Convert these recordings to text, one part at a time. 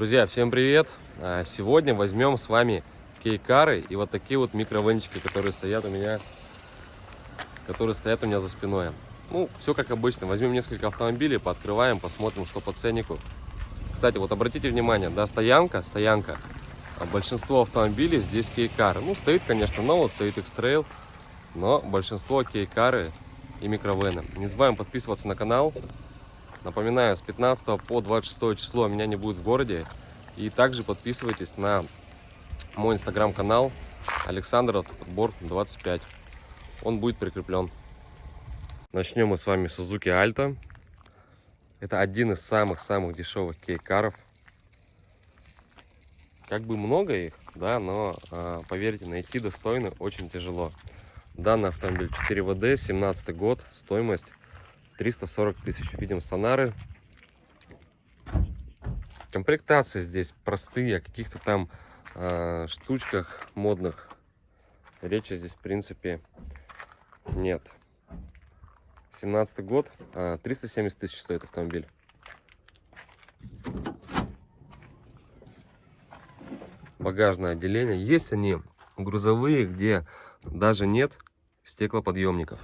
Друзья, всем привет! А, сегодня возьмем с вами кейкары и вот такие вот микровенчики, которые стоят у меня, которые стоят у меня за спиной. Ну, все как обычно. Возьмем несколько автомобилей, пооткрываем, посмотрим, что по ценнику. Кстати, вот обратите внимание, да, стоянка, стоянка. А большинство автомобилей здесь кейкары. Ну, стоит, конечно, но вот стоит X-Trail, но большинство кейкары и микровены. Не забываем подписываться на канал, Напоминаю, с 15 по 26 число меня не будет в городе. И также подписывайтесь на мой инстаграм-канал Александр Автоподбор 25. Он будет прикреплен. Начнем мы с вами Suzuki Alto. Это один из самых-самых дешевых кейкаров. Как бы много их, да, но а, поверьте, найти достойный очень тяжело. Данный автомобиль 4 ВД, 17 год, стоимость 340 тысяч. Видим сонары. Комплектации здесь простые, каких-то там э, штучках модных речи здесь в принципе нет. 17 год, э, 370 тысяч стоит автомобиль. Багажное отделение. Есть они грузовые, где даже нет стеклоподъемников.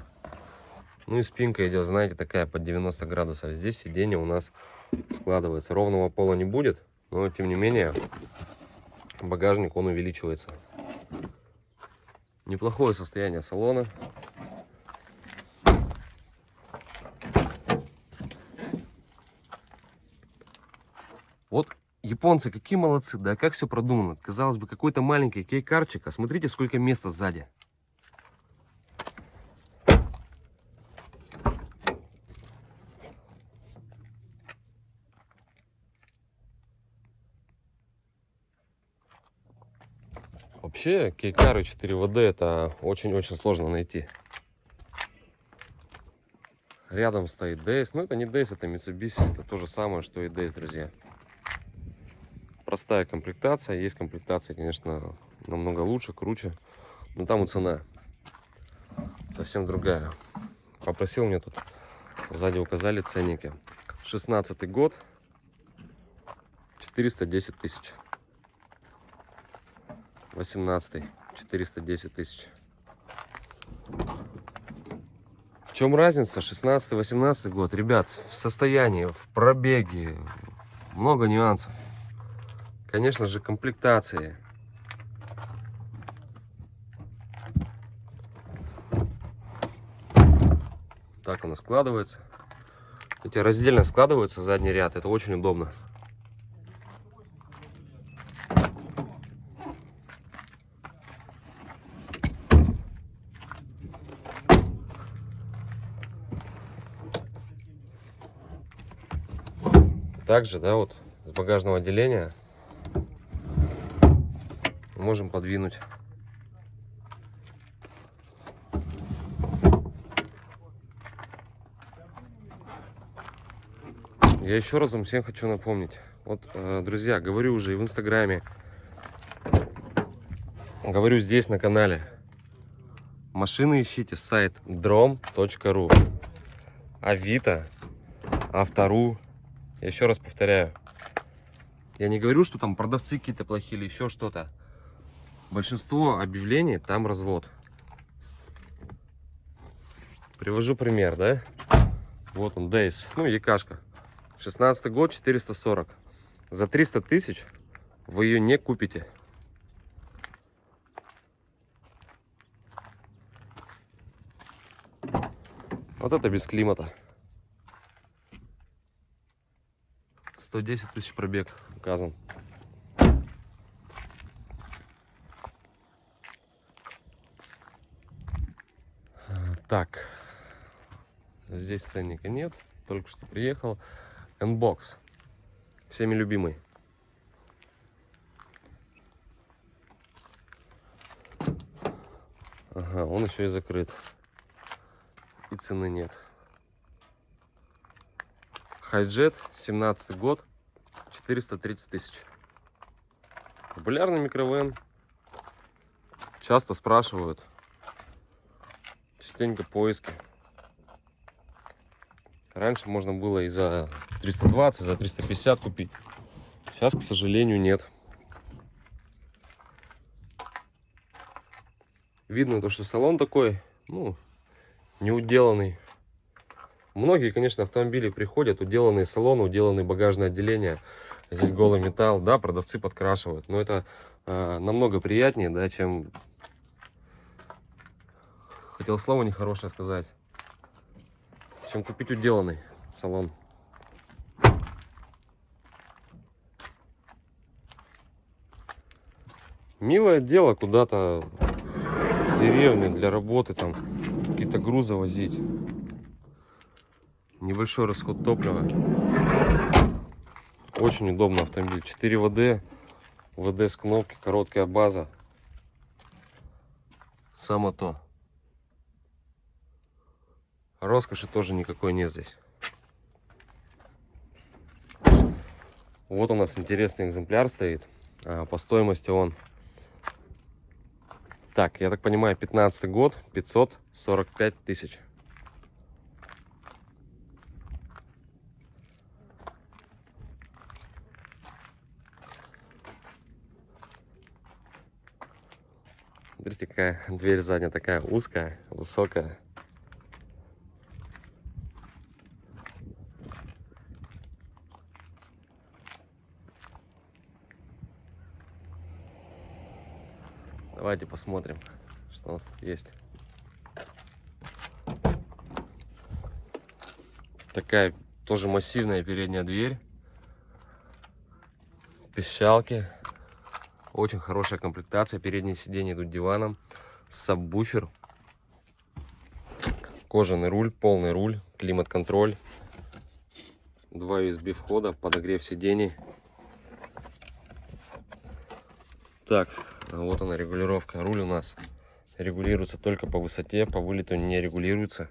Ну и спинка идет, знаете, такая под 90 градусов. Здесь сиденье у нас складывается. Ровного пола не будет, но тем не менее багажник он увеличивается. Неплохое состояние салона. Вот японцы какие молодцы, да, как все продумано. Казалось бы, какой-то маленький кейкарчик, а смотрите, сколько места сзади. Вообще, кейкары 4ВД это очень-очень сложно найти. Рядом стоит DS. Но ну, это не DS, это Mitsubishi. Это то же самое, что и DS, друзья. Простая комплектация. Есть комплектация, конечно, намного лучше, круче. Но там и цена совсем другая. Попросил мне тут, сзади указали ценники. 16 год, 410 тысяч. 18 410 тысяч. В чем разница? 16 18 год. Ребят в состоянии в пробеге. Много нюансов. Конечно же комплектации. Так оно складывается. Эти раздельно складываются задний ряд. Это очень удобно Также, да, вот с багажного отделения можем подвинуть. Я еще раз вам всем хочу напомнить. Вот, э, друзья, говорю уже и в Инстаграме, говорю здесь на канале. Машины ищите сайт drom.ru Авито, Автору, я еще раз повторяю. Я не говорю, что там продавцы какие-то плохие или еще что-то. Большинство объявлений там развод. Привожу пример, да? Вот он, Дейс. Ну, Якашка. 16 год, 440. За 300 тысяч вы ее не купите. Вот это без климата. 110 тысяч пробег указан. Так, здесь ценника нет, только что приехал. N-Box, всеми любимый. Ага, он еще и закрыт. И цены нет. Хайджет, 17 год, 430 тысяч. Популярный микровен. Часто спрашивают. Частенько поиски. Раньше можно было и за 320, за 350 купить. Сейчас, к сожалению, нет. Видно то, что салон такой, ну, не уделанный. Многие, конечно, автомобили приходят, уделанные салоны, уделанные багажное отделение. Здесь голый металл, да, продавцы подкрашивают. Но это э, намного приятнее, да, чем... Хотел слово нехорошее сказать. Чем купить уделанный салон. Милое дело куда-то в деревню для работы, там какие-то грузы возить. Небольшой расход топлива. Очень удобный автомобиль. 4 ВД, ВД с кнопки, короткая база. Само то. Роскоши тоже никакой нет здесь. Вот у нас интересный экземпляр стоит. А, по стоимости он так, я так понимаю, 15 год, 545 тысяч. Смотрите, какая дверь задняя такая узкая, высокая. Давайте посмотрим, что у нас тут есть. Такая тоже массивная передняя дверь. Пищалки. Очень хорошая комплектация. Передние сиденья идут диваном. Сабвуфер. Кожаный руль, полный руль, климат-контроль. Два USB входа, подогрев сидений. Так, а вот она регулировка. Руль у нас регулируется только по высоте, по вылету не регулируется.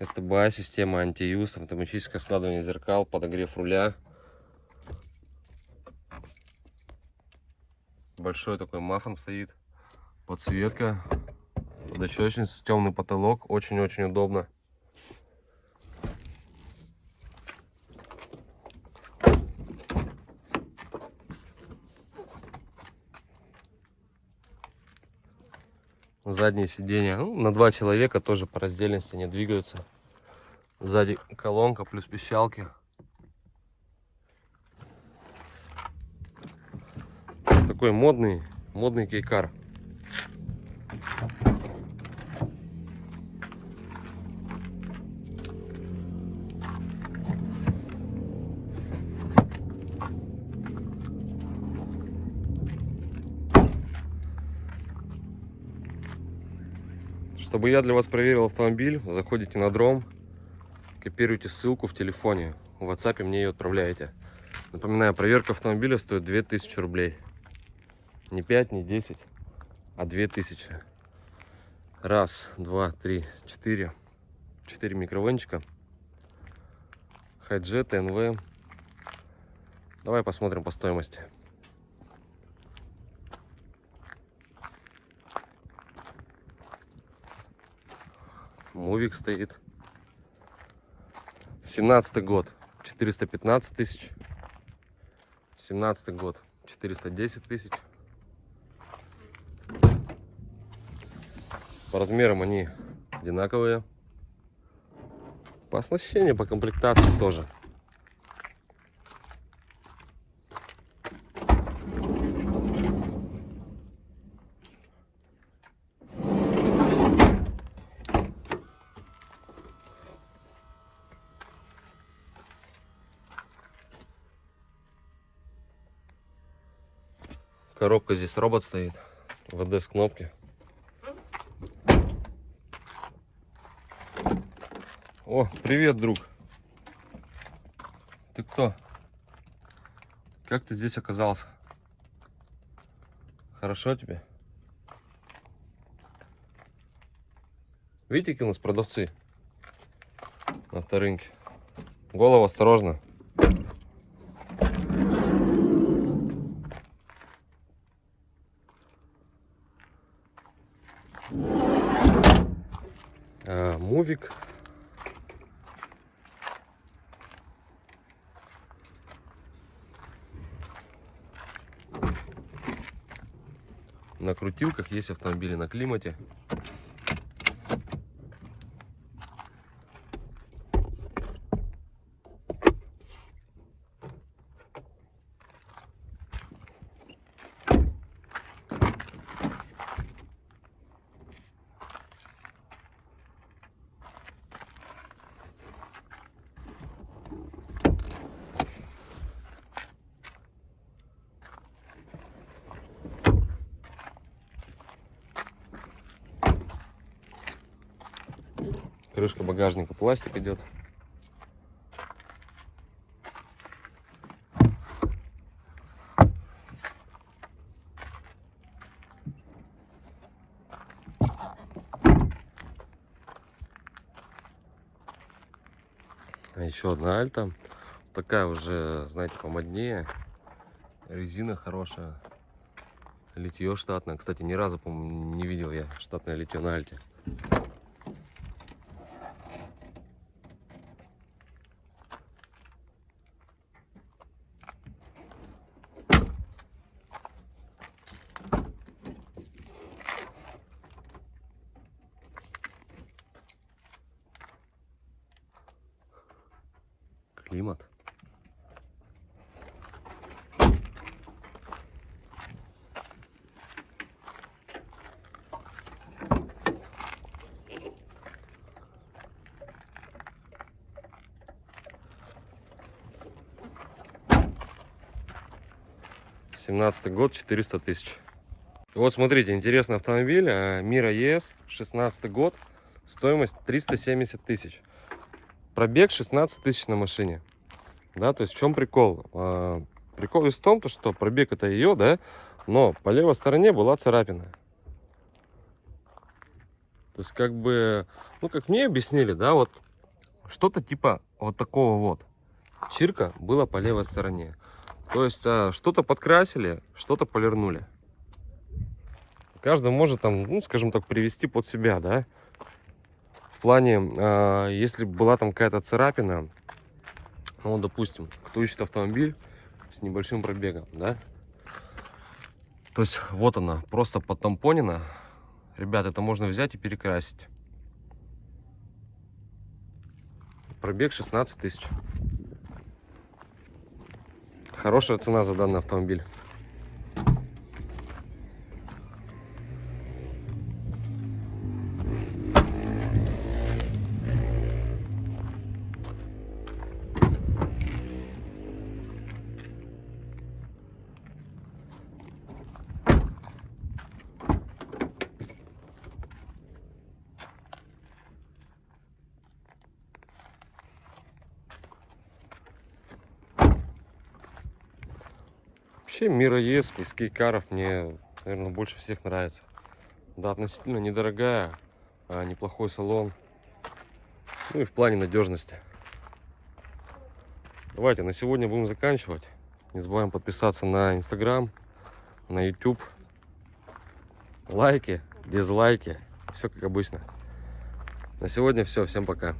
СТБА, система антиюз, автоматическое складывание зеркал, подогрев руля. Большой такой мафон стоит. Подсветка, подощечница, темный потолок. Очень-очень удобно. задние сиденья ну, на два человека тоже по раздельности не двигаются сзади колонка плюс пищалки такой модный модный кейкар Чтобы я для вас проверил автомобиль, заходите на дром, копируйте ссылку в телефоне, в WhatsApp мне ее отправляете. Напоминаю, проверка автомобиля стоит 2000 рублей. Не 5, не 10, а 2000. Раз, два, три, четыре. Четыре микровенчика. Хайджет, ТНВ. Давай посмотрим по стоимости. Мувик стоит. 17 год. 415 тысяч. 17 год. 410 тысяч. По размерам они одинаковые. По оснащению, по комплектации тоже. Коробка здесь робот стоит. ВД с кнопки. О, привет, друг. Ты кто? Как ты здесь оказался? Хорошо тебе? Видите, какие у нас продавцы на авторынке? Голову осторожно. мувик. На крутилках, есть автомобили на климате. Крышка багажника пластик идет. А еще одна альта. Такая уже, знаете, помоднее. Резина хорошая. Литье штатное. Кстати, ни разу, по-моему, не видел я штатное литье на альте. 17 год, 400 тысяч. Вот смотрите, интересный автомобиль. Э, Мира ЕС, 16 год, стоимость 370 тысяч. Пробег 16 тысяч на машине. Да, то есть в чем прикол? Э, прикол из в том, что пробег это ее, да, но по левой стороне была царапина. То есть как бы, ну как мне объяснили, да, вот что-то типа вот такого вот. Чирка была по левой стороне. То есть а, что-то подкрасили, что-то полирнули. Каждый может там, ну скажем так, привести под себя, да. В плане, э, если была там какая-то царапина, ну, допустим, кто ищет автомобиль с небольшим пробегом, да? То есть вот она, просто подтампонена. Ребят, это можно взять и перекрасить. Пробег 16 тысяч. Хорошая цена за данный автомобиль. Вообще Мира ЕС из кейкаров мне, наверное, больше всех нравится. Да, относительно недорогая, а неплохой салон. Ну и в плане надежности. Давайте на сегодня будем заканчивать. Не забываем подписаться на Инстаграм, на YouTube. Лайки, дизлайки. Все как обычно. На сегодня все. Всем пока.